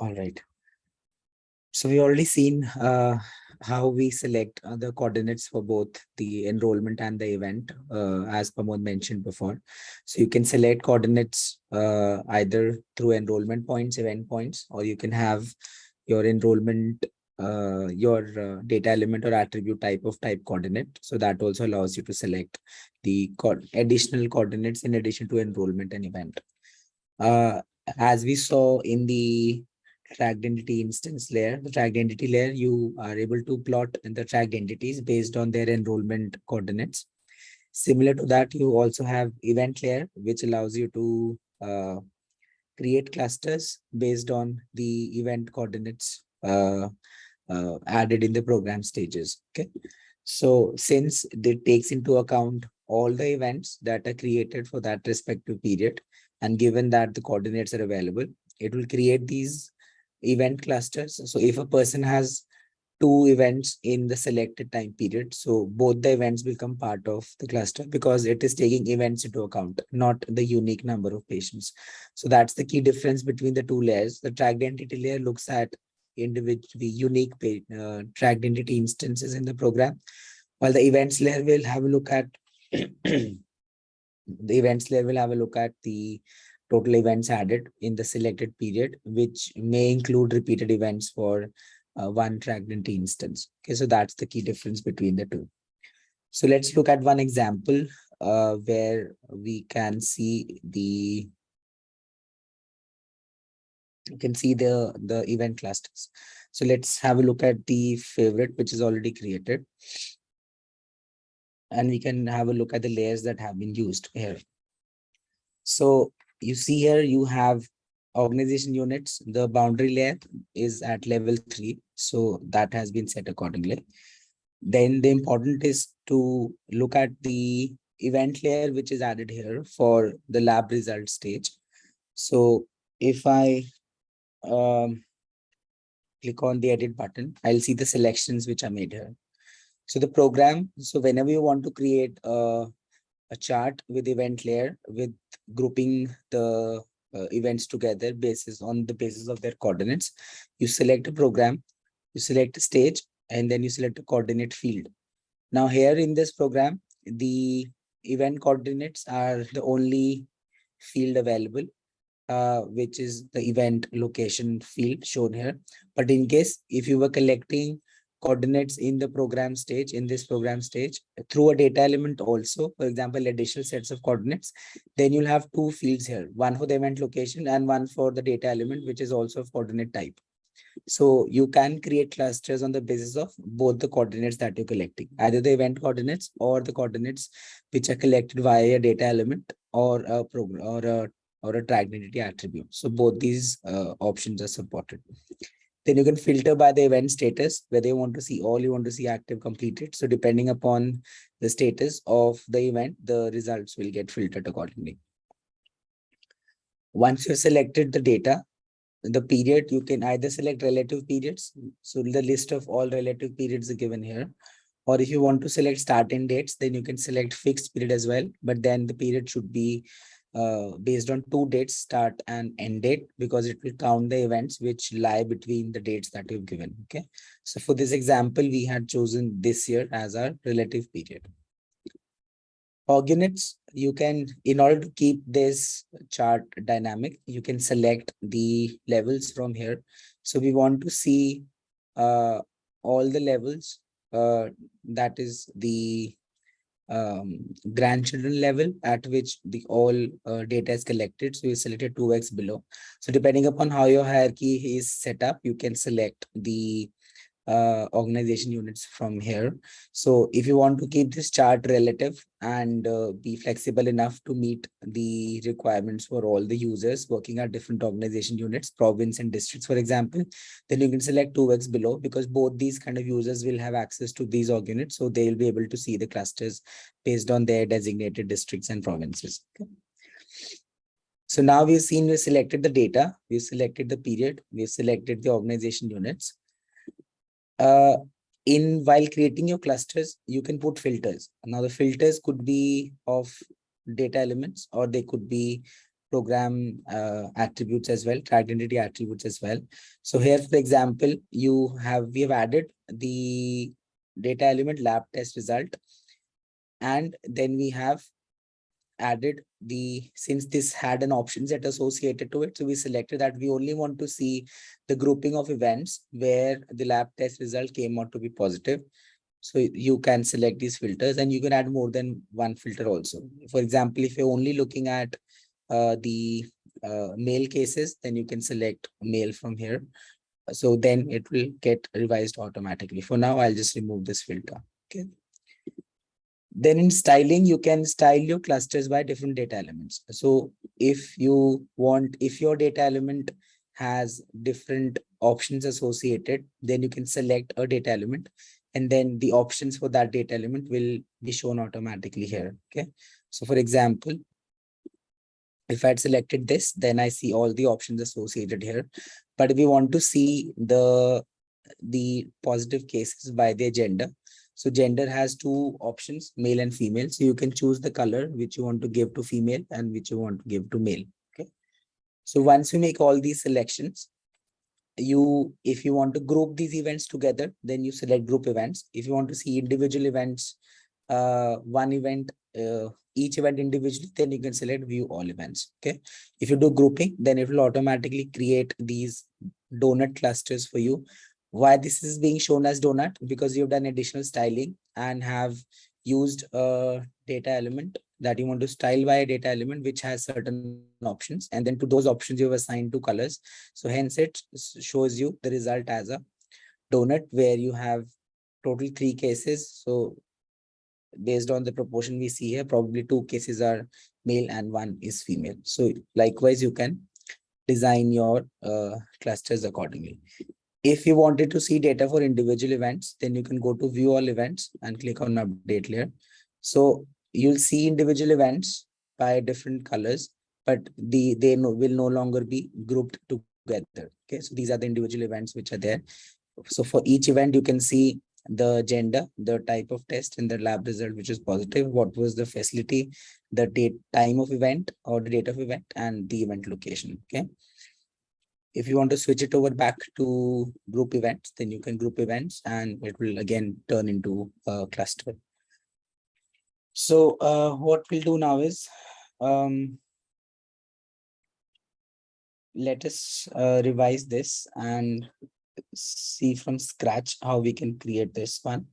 All right. So we already seen uh, how we select uh, the coordinates for both the enrollment and the event, uh, as Pramod mentioned before. So you can select coordinates uh, either through enrollment points, event points, or you can have your enrollment, uh, your uh, data element or attribute type of type coordinate. So that also allows you to select the co additional coordinates in addition to enrollment and event. As we saw in the tracked instance layer, the tracked entity layer, you are able to plot the tracked entities based on their enrollment coordinates. Similar to that, you also have event layer, which allows you to uh, create clusters based on the event coordinates uh, uh, added in the program stages. Okay. So since it takes into account all the events that are created for that respective period, and given that the coordinates are available, it will create these event clusters. So if a person has two events in the selected time period, so both the events become part of the cluster because it is taking events into account, not the unique number of patients. So that's the key difference between the two layers. The tracked entity layer looks at individual unique uh, tracked entity instances in the program, while the events layer will have a look at the events layer will have a look at the total events added in the selected period, which may include repeated events for uh, one tracked entity instance. Okay, so that's the key difference between the two. So let's look at one example uh, where we can see the you can see the the event clusters. So let's have a look at the favorite, which is already created. And we can have a look at the layers that have been used here. So you see here you have organization units. The boundary layer is at level three so that has been set accordingly. Then the important is to look at the event layer which is added here for the lab result stage. So if i um, click on the edit button i'll see the selections which are made here. So the program so whenever you want to create a a chart with event layer with grouping the uh, events together basis on the basis of their coordinates. You select a program, you select a stage, and then you select a coordinate field. Now here in this program, the event coordinates are the only field available, uh, which is the event location field shown here. But in case if you were collecting coordinates in the program stage, in this program stage, through a data element also, for example, additional sets of coordinates, then you'll have two fields here, one for the event location and one for the data element, which is also of coordinate type. So you can create clusters on the basis of both the coordinates that you're collecting, either the event coordinates or the coordinates which are collected via a data element or a program or a or a entity attribute. So both these uh, options are supported. Then you can filter by the event status, whether you want to see all you want to see active completed. So depending upon the status of the event, the results will get filtered accordingly. Once you've selected the data, the period, you can either select relative periods. So the list of all relative periods are given here. Or if you want to select start and dates, then you can select fixed period as well. But then the period should be uh, based on two dates start and end date because it will count the events which lie between the dates that you've given okay? So for this example we had chosen this year as our relative period. For units you can in order to keep this chart dynamic you can select the levels from here. So we want to see uh, all the levels uh, that is the um, grandchildren level at which the all uh, data is collected. So you selected 2x below. So depending upon how your hierarchy is set up, you can select the uh, organization units from here. So if you want to keep this chart relative and uh, be flexible enough to meet the requirements for all the users working at different organization units, province and districts, for example, then you can select 2x below because both these kind of users will have access to these org units. So they'll be able to see the clusters based on their designated districts and provinces. Okay. So now we've seen we selected the data, we've selected the period, we've selected the organization units uh, in while creating your clusters, you can put filters. Now the filters could be of data elements or they could be program uh, attributes as well, identity attributes as well. So here, for example, you have we have added the data element lab test result, and then we have added the since this had an option set associated to it so we selected that. We only want to see the grouping of events where the lab test result came out to be positive. So you can select these filters and you can add more than one filter also. For example if you're only looking at uh, the uh, male cases then you can select male from here. So then it will get revised automatically. For now i'll just remove this filter. Okay then in styling, you can style your clusters by different data elements. So if you want, if your data element has different options associated, then you can select a data element and then the options for that data element will be shown automatically here. Okay. So for example, if I had selected this, then I see all the options associated here. But if we want to see the the positive cases by their gender, so gender has two options, male and female. So you can choose the color which you want to give to female and which you want to give to male. Okay. So once you make all these selections, you if you want to group these events together, then you select group events. If you want to see individual events, uh, one event, uh, each event individually, then you can select view all events. Okay. If you do grouping, then it will automatically create these donut clusters for you why this is being shown as donut? Because you've done additional styling and have used a data element that you want to style by a data element which has certain options. And then to those options you have assigned two colors. So hence it shows you the result as a donut where you have total three cases. So based on the proportion we see here probably two cases are male and one is female. So likewise you can design your uh, clusters accordingly if you wanted to see data for individual events, then you can go to view all events and click on update layer. So you'll see individual events by different colors, but the they no, will no longer be grouped together. Okay, so these are the individual events which are there. So for each event, you can see the gender, the type of test, and the lab result, which is positive. What was the facility, the date, time of event, or the date of event, and the event location. Okay. If you want to switch it over back to group events, then you can group events and it will again turn into a cluster. So uh, what we'll do now is um, let us uh, revise this and see from scratch how we can create this one.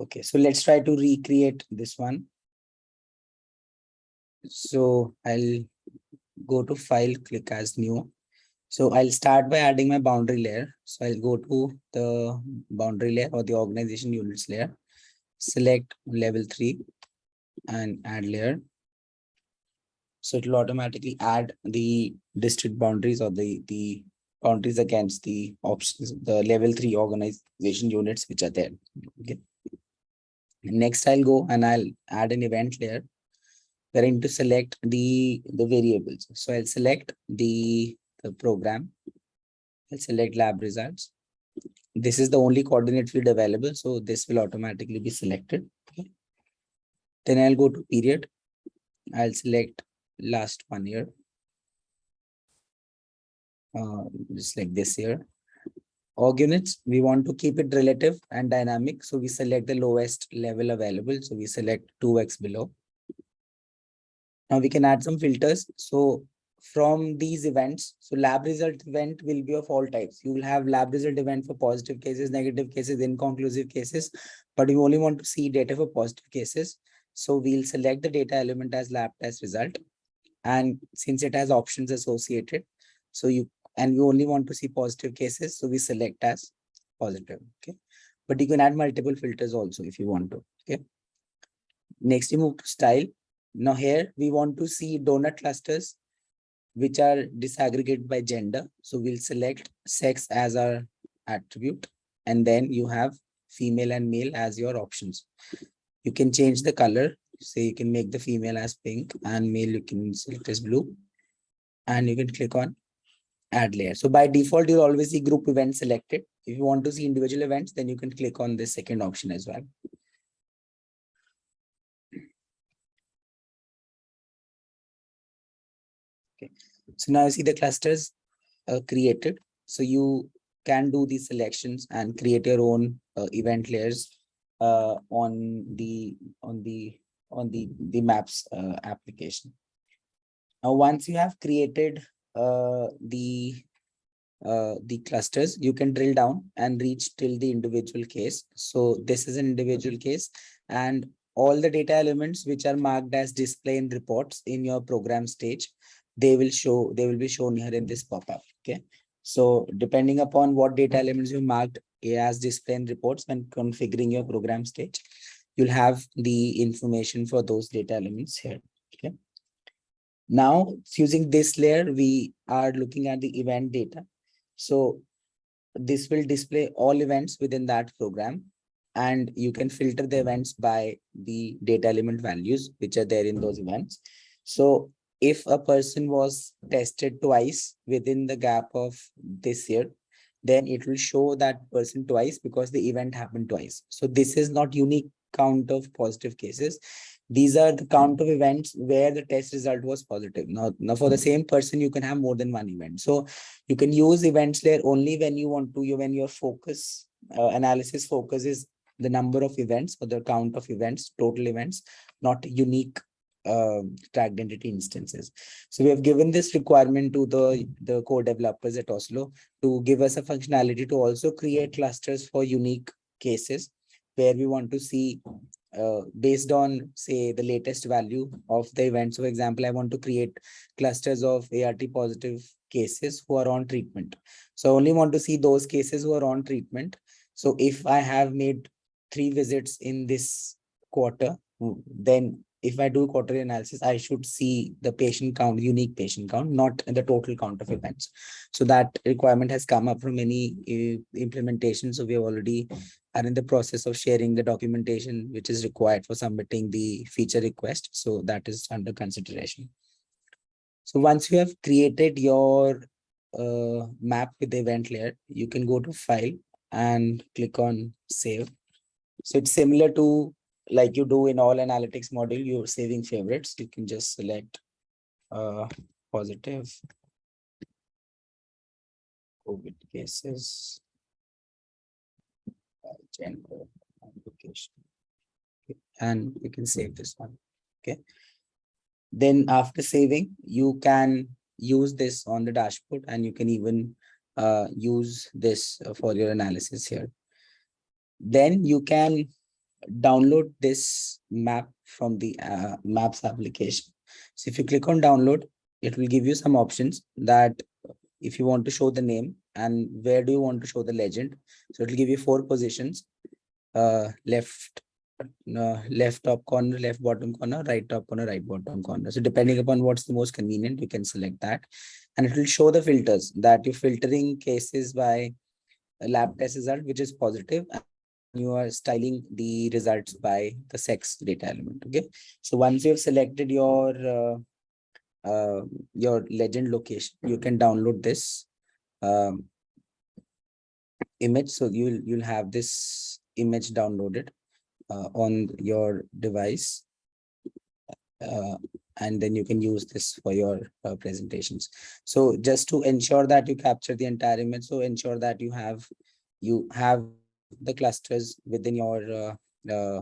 Okay, so let's try to recreate this one. So I'll go to file, click as new. So I'll start by adding my boundary layer. So I'll go to the boundary layer or the organization units layer, select level three and add layer. So it will automatically add the district boundaries or the, the boundaries against the options, the level three organization units which are there. Okay. Next, I'll go and I'll add an event layer we're going to select the, the variables. So I'll select the, the program. I'll select lab results. This is the only coordinate field available. So this will automatically be selected. Okay. Then I'll go to period. I'll select last one year. Uh, just like this here. Org units, we want to keep it relative and dynamic. So we select the lowest level available. So we select 2x below. Now we can add some filters. So from these events, so lab result event will be of all types. You will have lab result event for positive cases, negative cases, inconclusive cases, but you only want to see data for positive cases. So we'll select the data element as lab test result. And since it has options associated, so you and we only want to see positive cases, so we select as positive. Okay. But you can add multiple filters also if you want to. Okay. Next, you move to style. Now here we want to see donut clusters which are disaggregated by gender. So we'll select sex as our attribute and then you have female and male as your options. You can change the color. So you can make the female as pink and male you can select as blue and you can click on add layer. So by default, you'll always see group events selected. If you want to see individual events, then you can click on the second option as well. Okay, so now you see the clusters uh, created. So you can do these selections and create your own uh, event layers uh, on the on the on the the maps uh, application. Now, once you have created uh, the uh, the clusters, you can drill down and reach till the individual case. So this is an individual case and all the data elements which are marked as display in reports in your program stage, they will show, they will be shown here in this pop-up. Okay. So depending upon what data elements you marked as display in reports when configuring your program stage, you'll have the information for those data elements here. Okay. Now using this layer, we are looking at the event data. So this will display all events within that program and you can filter the events by the data element values which are there in those events. So if a person was tested twice within the gap of this year, then it will show that person twice because the event happened twice. So this is not unique count of positive cases. These are the count of events where the test result was positive. Now, now for the same person, you can have more than one event. So you can use events there only when you want to, you when your focus uh, analysis focus is the number of events or the count of events, total events, not unique uh, tracked entity instances. So we have given this requirement to the, the core developers at Oslo to give us a functionality to also create clusters for unique cases where we want to see uh, based on say the latest value of the event. So for example, I want to create clusters of ART positive cases who are on treatment. So I only want to see those cases who are on treatment. So if I have made three visits in this quarter, then if I do quarterly analysis, I should see the patient count, unique patient count, not the total count of events. So that requirement has come up from many uh, implementations. So we have already are in the process of sharing the documentation which is required for submitting the feature request. So that is under consideration. So once you have created your uh, map with the event layer, you can go to file and click on save. So it's similar to like you do in all analytics module, you're saving favorites. You can just select uh, positive COVID cases, uh, gender, and location. Okay. And you can save this one. Okay. Then after saving, you can use this on the dashboard and you can even uh, use this for your analysis here. Then you can download this map from the uh, maps application. So if you click on download, it will give you some options that if you want to show the name and where do you want to show the legend. So it will give you four positions, uh, left, uh, left top corner, left bottom corner, right top corner, right bottom corner. So depending upon what's the most convenient, you can select that. And it will show the filters that you're filtering cases by lab test result, which is positive, you are styling the results by the sex data element okay? So once you've selected your uh, uh, your legend location you can download this um, image. So you'll you'll have this image downloaded uh, on your device uh, and then you can use this for your uh, presentations. So just to ensure that you capture the entire image so ensure that you have you have the clusters within your uh, uh,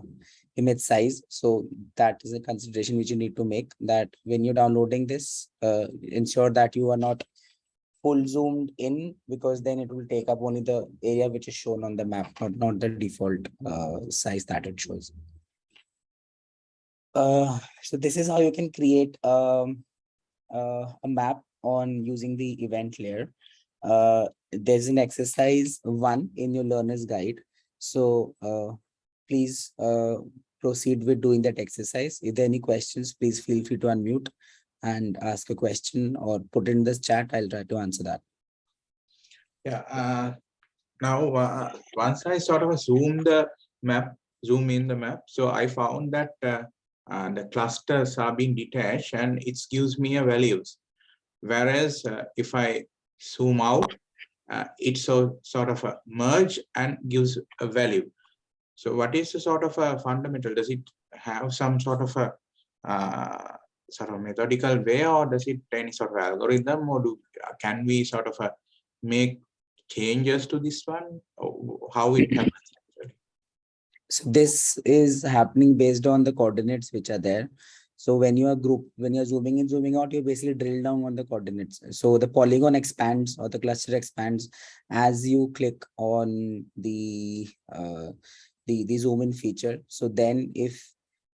image size. So that is a consideration which you need to make that when you're downloading this, uh, ensure that you are not full zoomed in because then it will take up only the area which is shown on the map, not, not the default uh, size that it shows. Uh, so this is how you can create um, uh, a map on using the event layer. Uh, there's an exercise one in your learner's guide. So uh, please uh, proceed with doing that exercise. If there are any questions, please feel free to unmute and ask a question or put in this chat. I'll try to answer that. Yeah. Uh, now, uh, once I sort of zoom the map, zoom in the map, so I found that uh, uh, the clusters are being detached and it gives me a values. Whereas uh, if I zoom out, uh, it so sort of a merge and gives a value. So what is the sort of a fundamental? Does it have some sort of a uh, sort of methodical way or does it any sort of algorithm or do can we sort of uh, make changes to this one or how it happens actually? So this is happening based on the coordinates which are there. So when you are group, when you're zooming in, zooming out, you basically drill down on the coordinates. So the polygon expands or the cluster expands as you click on the uh, the the zoom in feature. So then if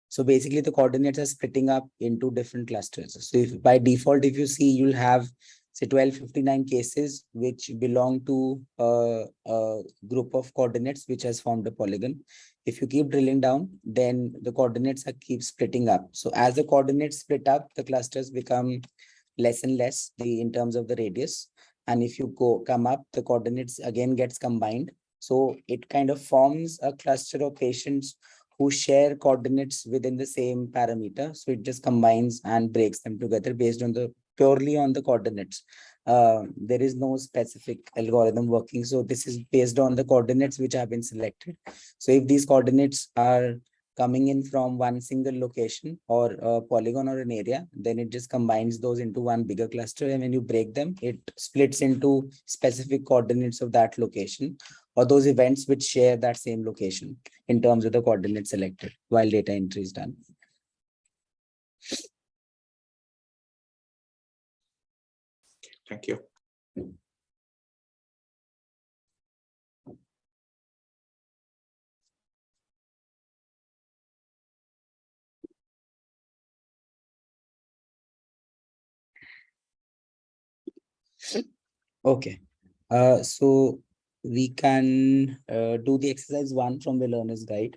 so basically the coordinates are splitting up into different clusters. So if by default, if you see, you'll have say 1259 cases which belong to a, a group of coordinates which has formed a polygon. If you keep drilling down, then the coordinates are keep splitting up. So as the coordinates split up, the clusters become less and less the in terms of the radius. And if you go come up, the coordinates again gets combined. So it kind of forms a cluster of patients who share coordinates within the same parameter. So it just combines and breaks them together based on the purely on the coordinates. Uh, there is no specific algorithm working. So this is based on the coordinates which have been selected. So if these coordinates are coming in from one single location or a polygon or an area, then it just combines those into one bigger cluster. And when you break them, it splits into specific coordinates of that location or those events which share that same location in terms of the coordinates selected while data entry is done. Thank you. Okay, uh, so we can uh, do the exercise one from the learner's guide.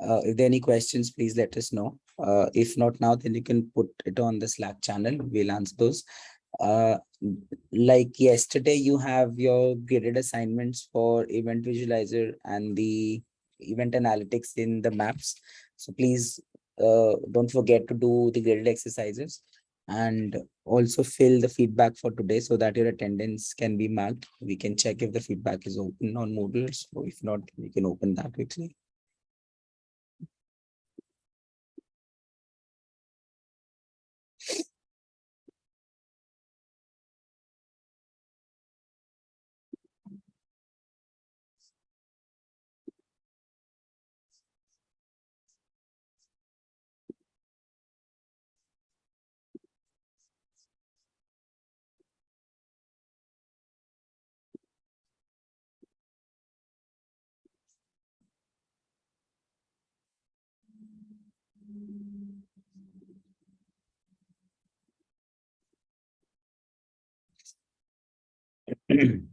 Uh, if there are any questions, please let us know. Uh, if not now, then you can put it on the Slack channel. We'll answer those. Uh, like yesterday, you have your graded assignments for event visualizer and the event analytics in the maps. So please uh, don't forget to do the graded exercises and also fill the feedback for today so that your attendance can be marked. We can check if the feedback is open on Moodle. So if not, we can open that quickly. Mm-hmm.